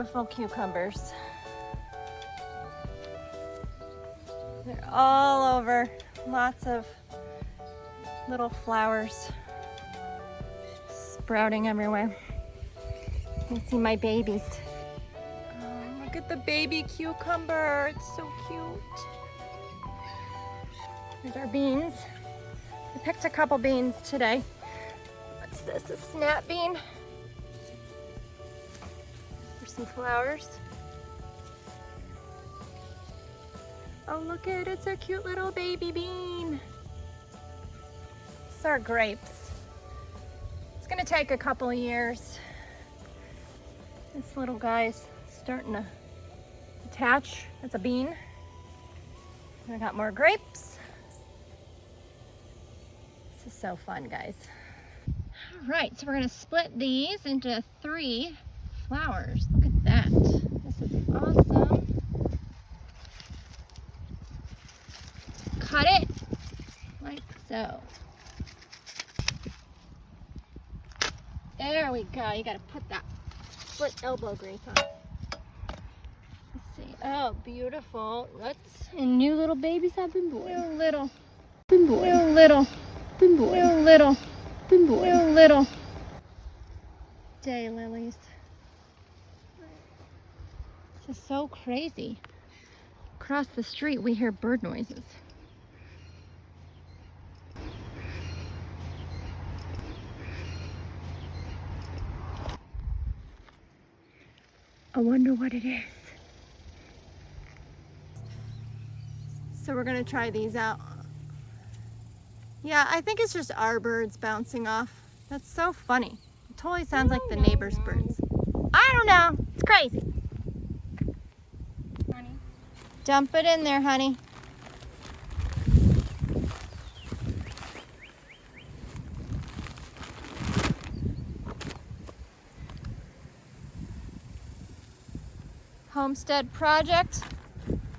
beautiful cucumbers. They're all over. Lots of little flowers sprouting everywhere. You see my babies. Oh, look at the baby cucumber. It's so cute. Here's our beans. I picked a couple beans today. What's this? A snap bean? Some flowers. Oh, look at it. It's a cute little baby bean. These are grapes. It's going to take a couple years. This little guy's starting to attach. That's a bean. I got more grapes. This is so fun, guys. All right, so we're gonna split these into three flowers. Look at that. This is awesome. Cut it like so. There we go. You gotta put that split elbow grace on. Let's see. Oh, beautiful. Let's. And new little babies have been born. New little. Been born. New little. Been born. New little. Been born. New little. Day lilies. Is so crazy. Across the street, we hear bird noises. I wonder what it is. So we're gonna try these out. Yeah, I think it's just our birds bouncing off. That's so funny. It totally sounds like the neighbor's birds. I don't know. It's crazy. Dump it in there, honey. Homestead project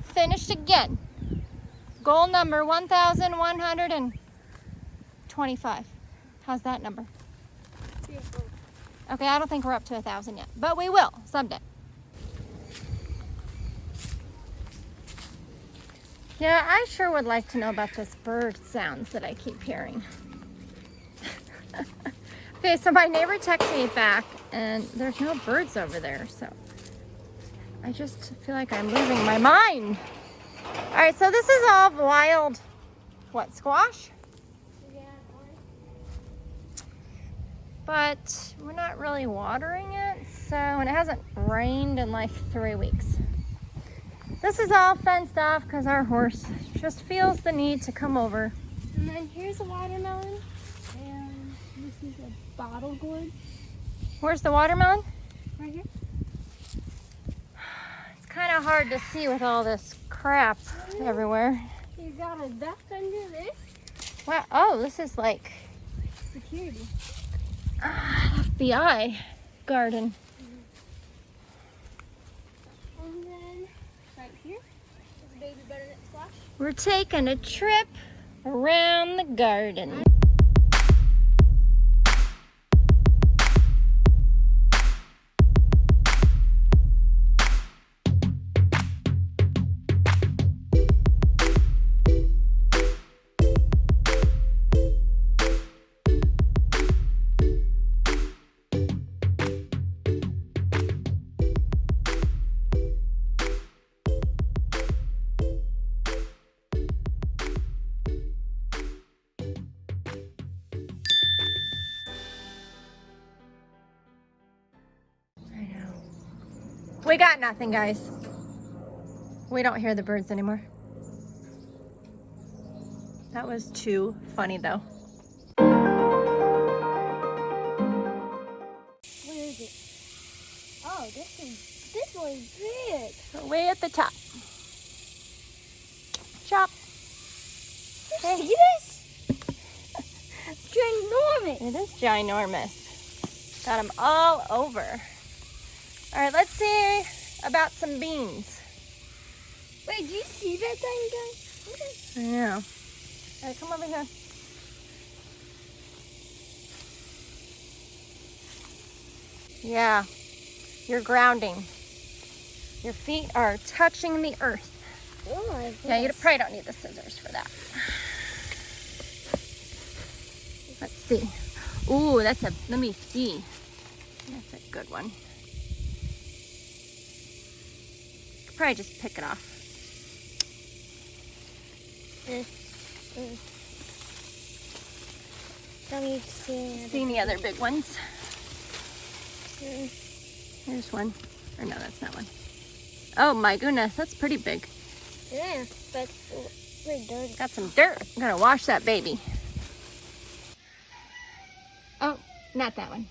finished again. Goal number 1,125. How's that number? Okay, I don't think we're up to a thousand yet, but we will someday. Yeah, I sure would like to know about this bird sounds that I keep hearing. okay, so my neighbor texted me back and there's no birds over there, so I just feel like I'm losing my mind. All right, so this is all wild, what, squash? But we're not really watering it, so, and it hasn't rained in like three weeks. This is all fenced off because our horse just feels the need to come over. And then here's a watermelon. And this is a bottle gourd Where's the watermelon? right here. It's kind of hard to see with all this crap everywhere. You got a duck under this. Wow, oh, this is like Security. ah, FBI garden. And then right here is a baby butternut squash. We're taking a trip around the garden. We got nothing, guys. We don't hear the birds anymore. That was too funny, though. Where is it? Oh, this is this one's big. Way at the top. Chop. Hey. See this? Ginormous. It is ginormous. Got them all over. All right, let's see about some beans. Wait, do you see that thing, guys? Okay. I know. All right, come over here. Yeah, you're grounding. Your feet are touching the earth. Oh Yeah, you probably don't need the scissors for that. Let's see. Ooh, that's a, let me see. That's a good one. Could Probably just pick it off. Mm, mm. Don't need to see any See any other big ones? Mm, Here's one. Or no, that's not one. Oh my goodness, that's pretty big. Yeah, but we're dirty. Got some dirt. I'm gonna wash that baby. Oh, not that one.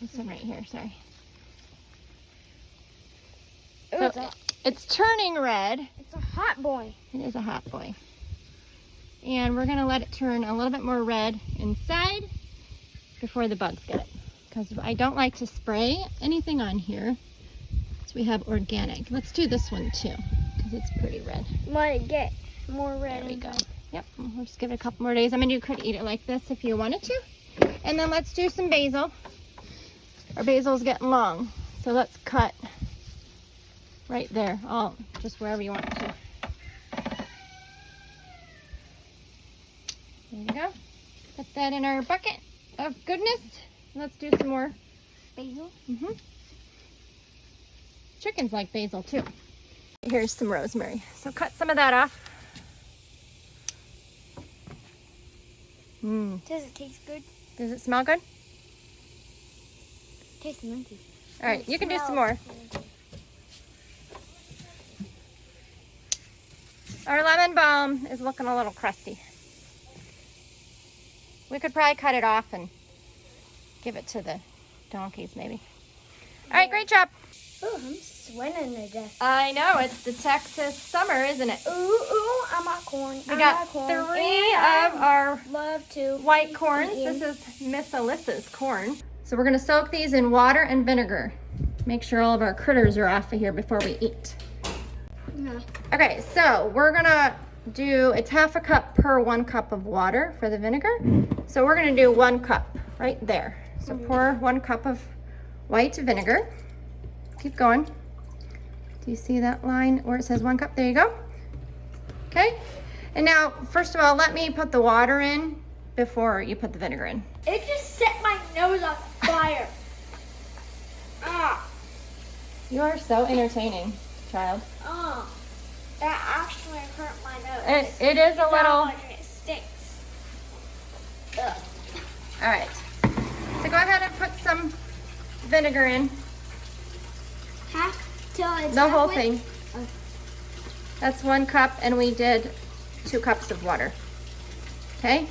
This one right here, sorry. Ooh, So it's, turning red. it's a hot boy. It is a hot boy. And we're gonna let it turn a little bit more red inside before the bugs get it. Because I don't like to spray anything on here. So we have organic. Let's do this one too, because it's pretty red. Let it get more red. There we go. Yep, we'll just give it a couple more days. I mean, you could eat it like this if you wanted to. And then let's do some basil. Our basil's getting long, so let's cut right there. Oh, just wherever you want to. There you go. Put that in our bucket of goodness. Let's do some more Basil. hmm Chickens like basil too. Here's some rosemary. So cut some of that off. Mmm. Does it taste good? Does it smell good? Tastes minty. All right, you can do some more. Our lemon balm is looking a little crusty. We could probably cut it off and give it to the donkeys maybe. All right, great job. Oh, I'm sweating to death. I know, it's the Texas summer, isn't it? Ooh, ooh, I'm not corn. We I'm got corn. three And of our love to white corns. eat This is Miss Alyssa's corn. So we're gonna soak these in water and vinegar. Make sure all of our critters are off of here before we eat. Yeah. Okay, so we're gonna do, it's half a cup per one cup of water for the vinegar. So we're gonna do one cup right there. So pour one cup of white vinegar. Keep going. Do you see that line where it says one cup? There you go. Okay, and now, first of all, let me put the water in before you put the vinegar in. It just set my nose on fire. ah, You are so entertaining, child. ah. That actually hurt my nose. It, it is a little, it stinks. Ugh. all right. So go ahead and put some vinegar in, Half till it's the whole thing. Oh. That's one cup and we did two cups of water. Okay,